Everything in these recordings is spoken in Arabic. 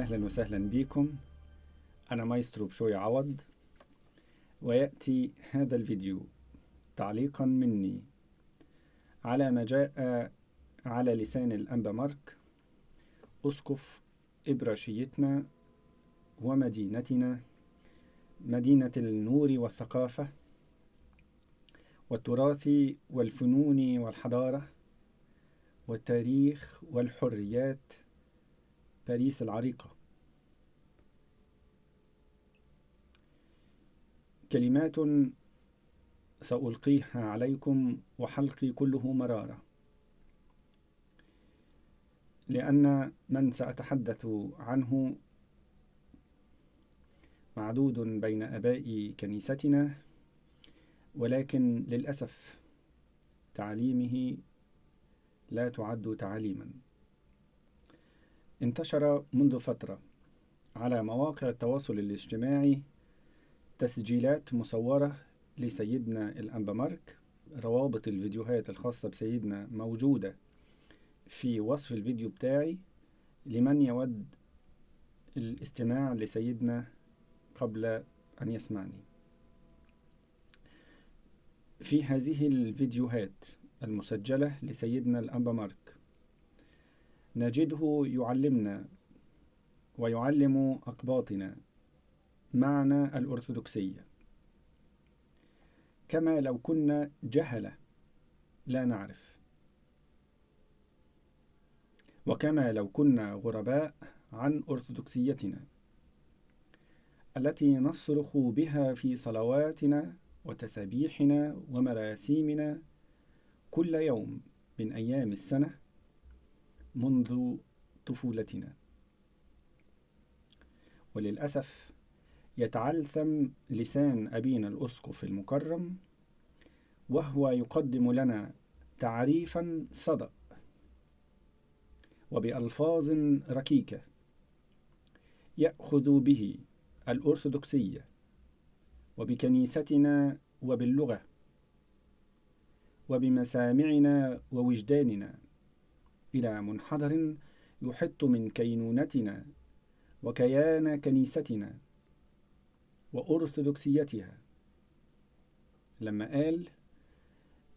أهلا وسهلا بكم. أنا مايسترو بشوي عوض ويأتي هذا الفيديو تعليقا مني. على ما جاء على لسان الأنبا مارك أسقف إبراشيتنا ومدينتنا مدينة النور والثقافة والتراث والفنون والحضارة والتاريخ والحريات باريس العريقة. كلمات سألقيها عليكم وحلقي كله مرارة. لأن من سأتحدث عنه معدود بين أباء كنيستنا ولكن للأسف تعليمه لا تعد تعليما. انتشر منذ فترة على مواقع التواصل الاجتماعي تسجيلات مصورة لسيدنا الأنبا مارك روابط الفيديوهات الخاصة بسيدنا موجودة في وصف الفيديو بتاعي لمن يود الاستماع لسيدنا قبل أن يسمعني. في هذه الفيديوهات المسجلة لسيدنا الأنبا مارك نجده يعلمنا ويعلم أقباطنا معنى الأرثوذكسية. كما لو كنا جهلة لا نعرف. وكما لو كنا غرباء عن أرثوذكسيتنا التي نصرخ بها في صلواتنا وتسابيحنا ومراسيمنا كل يوم من أيام السنة منذ طفولتنا. وللأسف يتعلثم لسان أبينا الأسقف المكرم وهو يقدم لنا تعريفا صدأ وبألفاظ ركيكة يأخذ به الأرثوذكسية وبكنيستنا وباللغة وبمسامعنا ووجداننا. إلى منحدر يحط من كينونتنا وكيان كنيستنا وأرثوذكسيتها. لما قال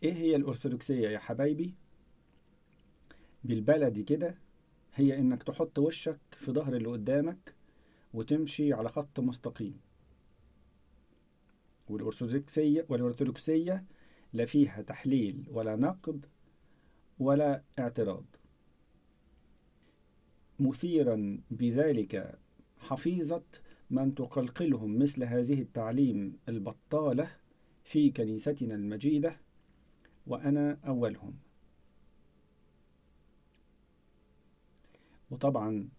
إيه هي الأرثوذكسية يا حبايبي؟ بالبلدي كده هي إنك تحط وشك في ظهر اللي قدامك وتمشي على خط مستقيم. والأرثوذكسية والأرثوذكسية لا فيها تحليل ولا نقد ولا اعتراض. مثيرا بذلك حفيظة من تقلقلهم مثل هذه التعليم البطالة في كنيستنا المجيدة وأنا أولهم. وطبعا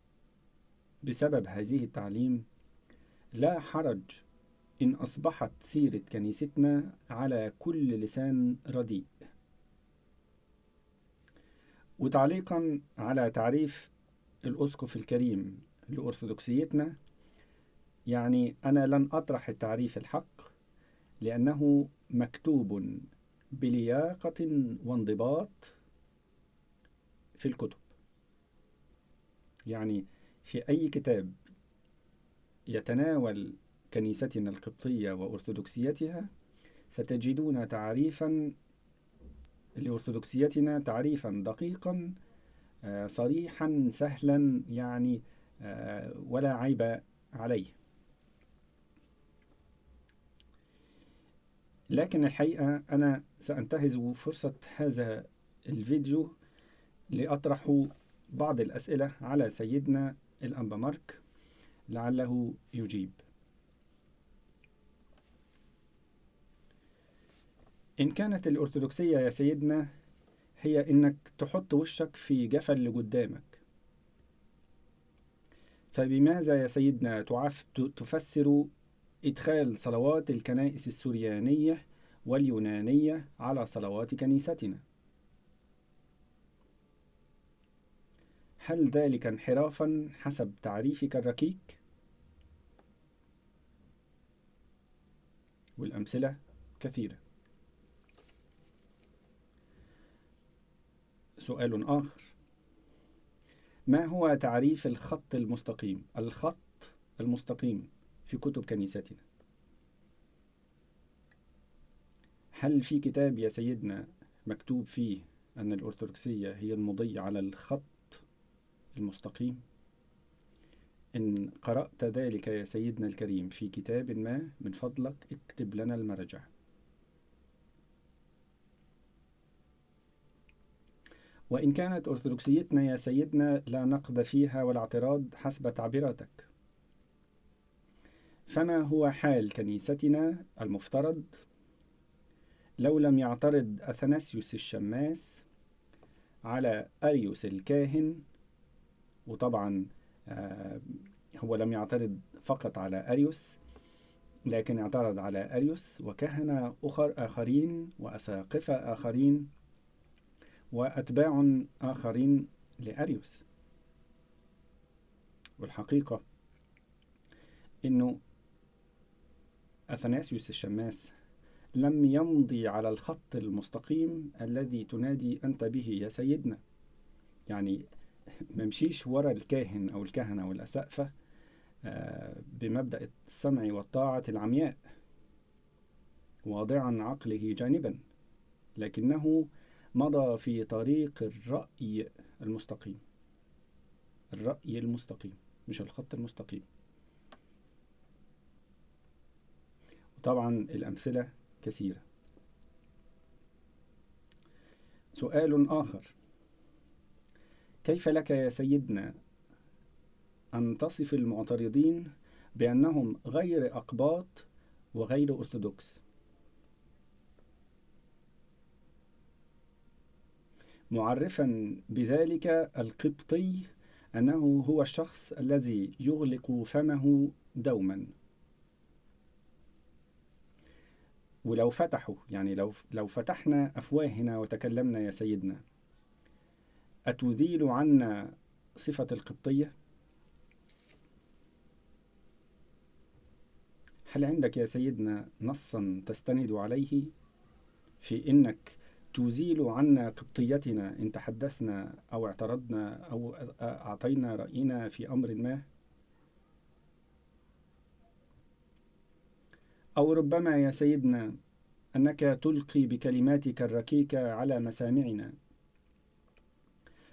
بسبب هذه التعليم لا حرج إن أصبحت سيرة كنيستنا على كل لسان رديء. وتعليقا على تعريف الأسقف الكريم لأرثوذكسيتنا. يعني أنا لن أطرح التعريف الحق لأنه مكتوب بلياقة وانضباط في الكتب. يعني في أي كتاب يتناول كنيستنا القبطية وأرثوذكسيتها ستجدون تعريفا لأرثوذكسيتنا تعريفا دقيقا صريحا سهلا يعني ولا عيب عليه. لكن الحقيقة أنا سأنتهز فرصة هذا الفيديو لأطرح بعض الأسئلة على سيدنا الأنبا مارك لعله يجيب. إن كانت الأرثوذكسية يا سيدنا هي إنك تحط وشك في جفا اللي قدامك فبماذا يا سيدنا تعف تفسر إدخال صلوات الكنائس السريانية واليونانية على صلوات كنيستنا؟ هل ذلك انحرافا حسب تعريفك الركيك؟ والأمثلة كثيرة. سؤال آخر. ما هو تعريف الخط المستقيم؟ الخط المستقيم في كتب كنيستنا. هل في كتاب يا سيدنا مكتوب فيه أن الأرثوذكسية هي المضي على الخط المستقيم؟ إن قرأت ذلك يا سيدنا الكريم في كتاب ما من فضلك اكتب لنا المرجع وإن كانت أرثوذكسيتنا يا سيدنا لا نقد فيها ولا اعتراض حسب تعبيراتك. فما هو حال كنيستنا المفترض؟ لو لم يعترض أثناسيوس الشماس على أريوس الكاهن وطبعا آه، هو لم يعترض فقط على أريوس لكن اعترض على أريوس وكهنة أخر آخرين وأساقفة آخرين وأتباع آخرين لأريوس. والحقيقة أنه أثناسيوس الشماس لم يمضي على الخط المستقيم الذي تنادي أنت به يا سيدنا. يعني ممشيش ورا الكاهن أو الكهنة والأسقفة آه، بمبدأ السمع والطاعة العمياء واضعا عقله جانبا لكنه مضى في طريق الرأي المستقيم. الرأي المستقيم مش الخط المستقيم. وطبعا الأمثلة كثيرة. سؤال آخر. كيف لك يا سيدنا أن تصف المعترضين بأنهم غير أقباط وغير أرثوذكس؟ معرفا بذلك القبطي أنه هو الشخص الذي يغلق فمه دوما ولو فتحوا يعني لو لو فتحنا أفواهنا وتكلمنا يا سيدنا أتزيل عنا صفة القبطية؟ هل عندك يا سيدنا نصا تستند عليه في إنك تزيل عنا قبطيتنا إن تحدثنا أو اعترضنا أو أعطينا رأينا في أمر ما؟ أو ربما يا سيدنا أنك تلقي بكلماتك الركيكة على مسامعنا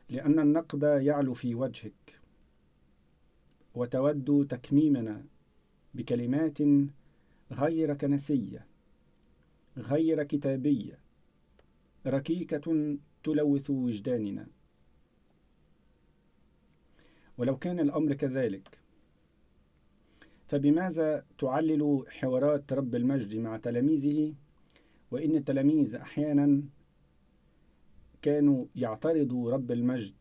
لأن النقد يعلو في وجهك وتود تكميمنا بكلمات غير كنسية غير كتابية ركيكة تلوث وجداننا. ولو كان الأمر كذلك فبماذا تعلل حوارات رب المجد مع تلاميذه؟ وإن التلاميذ أحيانا كانوا يعترضوا رب المجد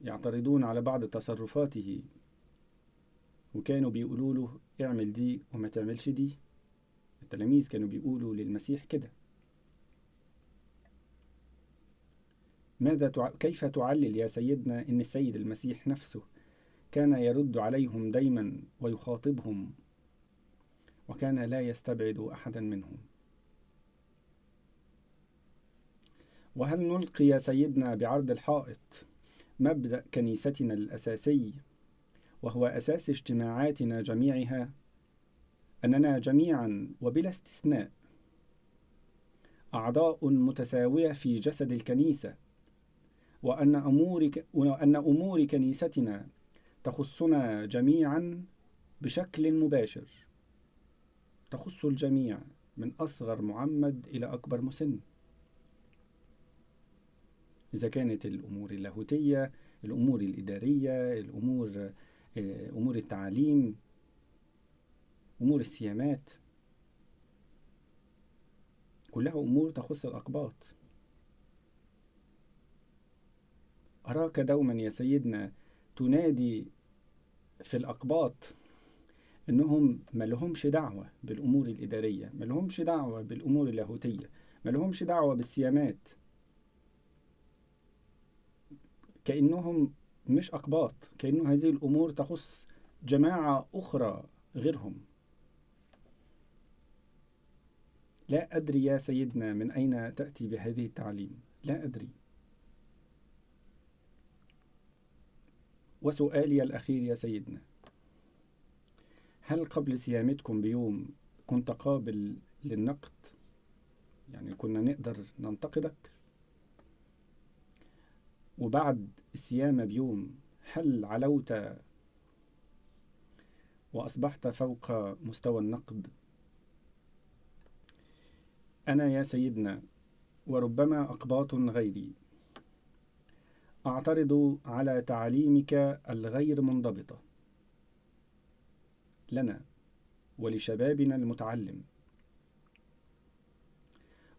يعترضون على بعض تصرفاته وكانوا بيقولوا له اعمل دي وما تعملش دي. التلاميذ كانوا بيقولوا للمسيح كده. ماذا تع... كيف تعلل يا سيدنا إن السيد المسيح نفسه كان يرد عليهم دايما ويخاطبهم وكان لا يستبعد احدا منهم؟ وهل نلقي يا سيدنا بعرض الحائط مبدأ كنيستنا الأساسي وهو أساس اجتماعاتنا جميعها أننا جميعا وبلا استثناء أعضاء متساوية في جسد الكنيسة وأن أمور وأن أمور كنيستنا تخصنا جميعا بشكل مباشر. تخص الجميع من أصغر معمد إلى أكبر مسن. إذا كانت الأمور اللاهوتية الأمور الإدارية الأمور آه، أمور التعليم أمور السيامات كلها أمور تخص الأقباط. أراك دوما يا سيدنا تنادي في الأقباط إنهم ما لهمش دعوة بالأمور الإدارية ما لهمش دعوة بالأمور اللاهوتية ما لهمش دعوة بالسيامات. كأنهم مش أقباط كأنه هذه الأمور تخص جماعة أخرى غيرهم. لا أدري يا سيدنا من أين تأتي بهذه التعليم. لا أدري. وسؤالي الأخير يا سيدنا. هل قبل صيامتكم بيوم كنت قابل للنقد؟ يعني كنا نقدر ننتقدك؟ وبعد الصيام بيوم هل علوت وأصبحت فوق مستوى النقد؟ أنا يا سيدنا وربما أقباط غيري. أعترض على تعليمك الغير منضبطة لنا ولشبابنا المتعلم.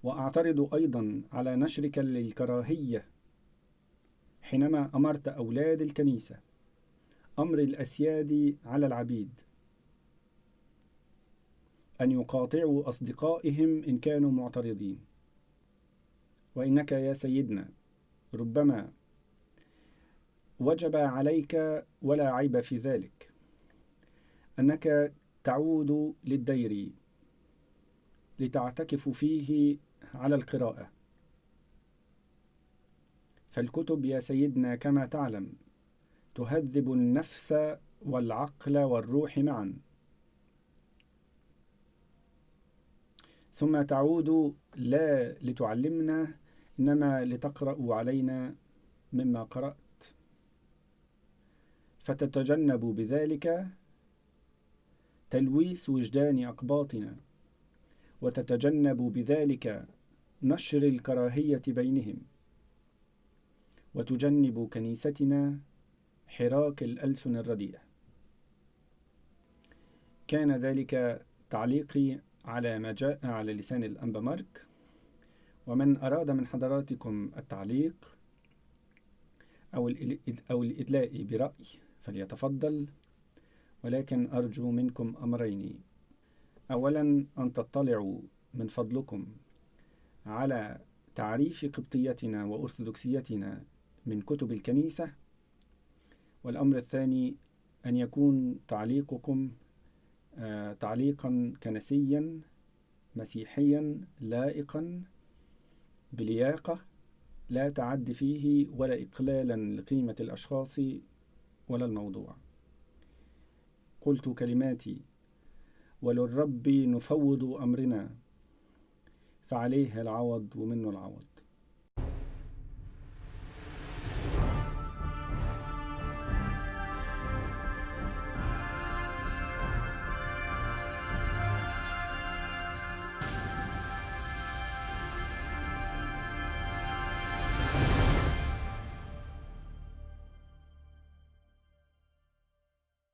وأعترض أيضا على نشرك للكراهية. حينما أمرت أولاد الكنيسة أمر الأسياد على العبيد. أن يقاطعوا أصدقائهم إن كانوا معترضين. وإنك يا سيدنا ربما وجب عليك ولا عيب في ذلك. أنك تعود للدير لتعتكف فيه على القراءة. فالكتب يا سيدنا كما تعلم تهذب النفس والعقل والروح معا. ثم تعود لا لتعلمنا إنما لتقرأ علينا مما قرأت. فتتجنب بذلك تلويث وجدان أقباطنا وتتجنب بذلك نشر الكراهية بينهم وتجنب كنيستنا حراك الألسن الرديئة كان ذلك تعليقي على ما جاء على لسان الأنبا مارك. ومن أراد من حضراتكم التعليق أو الإدلاء برأي فليتفضل. ولكن أرجو منكم أمرين. أولا أن تطلعوا من فضلكم على تعريف قبطيتنا وأرثوذكسيتنا من كتب الكنيسة. والأمر الثاني أن يكون تعليقكم آه، تعليقا كنسيا مسيحيا لائقا بلياقة لا تعد فيه ولا إقلالا لقيمة الأشخاص ولا الموضوع. قلت كلماتي وللرب نفوض أمرنا فعليه العوض ومنه العوض.